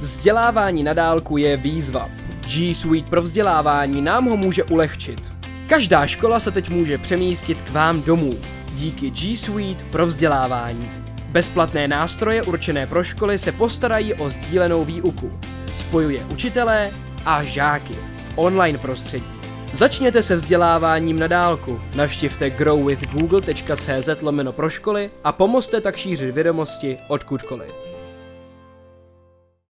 Vzdělávání na dálku je výzva. G Suite pro vzdělávání nám ho může ulehčit. Každá škola se teď může přemístit k vám domů díky G Suite pro vzdělávání. Bezplatné nástroje určené pro školy se postarají o sdílenou výuku. Spojuje učitelé a žáky v online prostředí. Začněte se vzděláváním na dálku. Navštivte growwithgoogle.cz lomeno pro školy a pomozte tak šířit vědomosti odkudkoliv.